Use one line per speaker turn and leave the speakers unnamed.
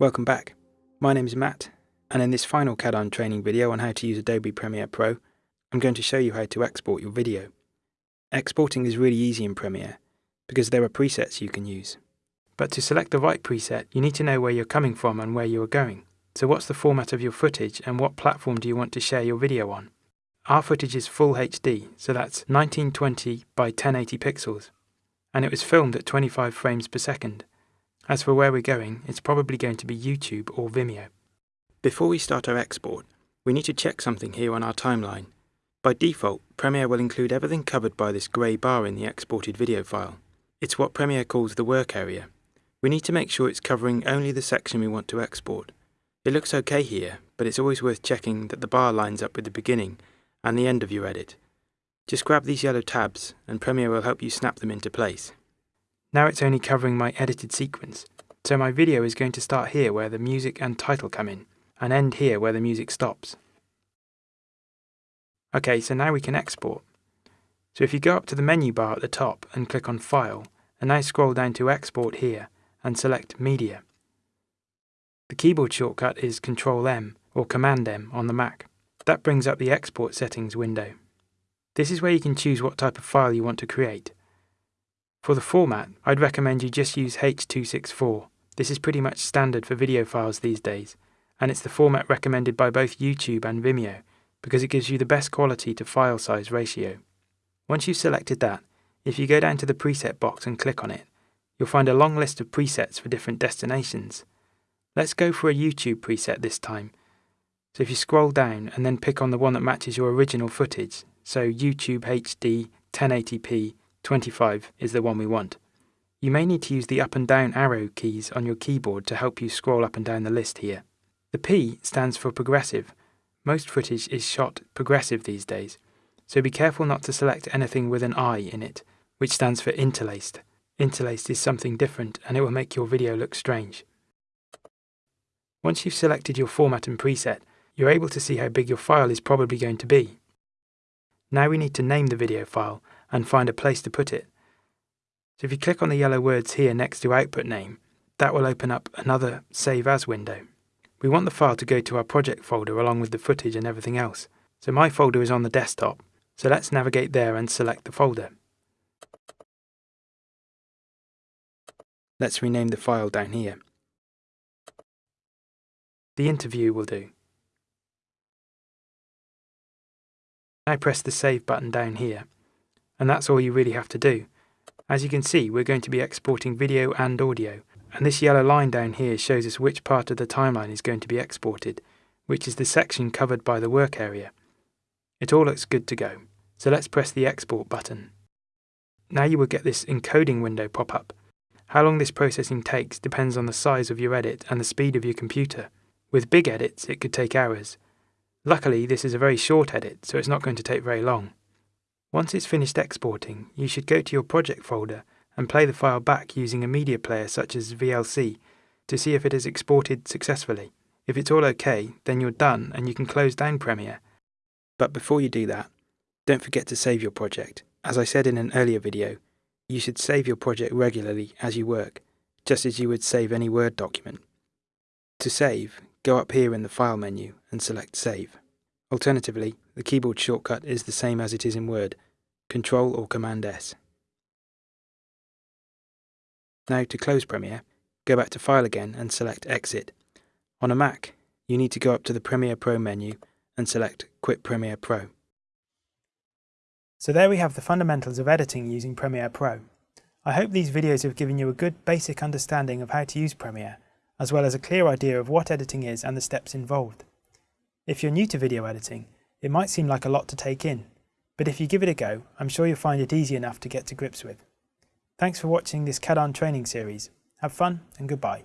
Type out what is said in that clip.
Welcome back. My name is Matt, and in this final CAD-on training video on how to use Adobe Premiere Pro, I'm going to show you how to export your video. Exporting is really easy in Premiere, because there are presets you can use. But to select the right preset, you need to know where you're coming from and where you are going. So what's the format of your footage and what platform do you want to share your video on? Our footage is full HD, so that's 1920 by 1080 pixels, and it was filmed at 25 frames per second. As for where we're going, it's probably going to be YouTube or Vimeo. Before we start our export, we need to check something here on our timeline. By default, Premiere will include everything covered by this grey bar in the exported video file. It's what Premiere calls the work area. We need to make sure it's covering only the section we want to export. It looks okay here, but it's always worth checking that the bar lines up with the beginning and the end of your edit. Just grab these yellow tabs and Premiere will help you snap them into place. Now it's only covering my edited sequence, so my video is going to start here where the music and title come in, and end here where the music stops. Okay, so now we can export. So if you go up to the menu bar at the top and click on File, and now scroll down to Export here, and select Media. The keyboard shortcut is Ctrl-M or Command M on the Mac. That brings up the Export Settings window. This is where you can choose what type of file you want to create. For the format, I'd recommend you just use H.264. This is pretty much standard for video files these days, and it's the format recommended by both YouTube and Vimeo because it gives you the best quality to file size ratio. Once you've selected that, if you go down to the preset box and click on it, you'll find a long list of presets for different destinations. Let's go for a YouTube preset this time. So if you scroll down and then pick on the one that matches your original footage, so YouTube HD 1080p 25 is the one we want. You may need to use the up and down arrow keys on your keyboard to help you scroll up and down the list here. The P stands for progressive. Most footage is shot progressive these days, so be careful not to select anything with an I in it, which stands for interlaced. Interlaced is something different and it will make your video look strange. Once you've selected your format and preset, you're able to see how big your file is probably going to be. Now we need to name the video file and find a place to put it. So if you click on the yellow words here next to output name, that will open up another Save As window. We want the file to go to our project folder along with the footage and everything else. So my folder is on the desktop, so let's navigate there and select the folder. Let's rename the file down here. The interview will do. Now press the Save button down here and that's all you really have to do. As you can see, we're going to be exporting video and audio, and this yellow line down here shows us which part of the timeline is going to be exported, which is the section covered by the work area. It all looks good to go, so let's press the export button. Now you will get this encoding window pop up. How long this processing takes depends on the size of your edit and the speed of your computer. With big edits, it could take hours. Luckily, this is a very short edit, so it's not going to take very long. Once it's finished exporting, you should go to your project folder and play the file back using a media player such as VLC to see if it has exported successfully. If it's all okay, then you're done and you can close down Premiere. But before you do that, don't forget to save your project. As I said in an earlier video, you should save your project regularly as you work, just as you would save any Word document. To save, go up here in the File menu and select Save. Alternatively, the keyboard shortcut is the same as it is in Word, Control or Command S. Now to close Premiere, go back to File again and select Exit. On a Mac, you need to go up to the Premiere Pro menu and select Quit Premiere Pro. So there we have the fundamentals of editing using Premiere Pro. I hope these videos have given you a good basic understanding of how to use Premiere, as well as a clear idea of what editing is and the steps involved. If you're new to video editing, it might seem like a lot to take in, but if you give it a go, I'm sure you'll find it easy enough to get to grips with. Thanks for watching this CAD-on training series. Have fun and goodbye.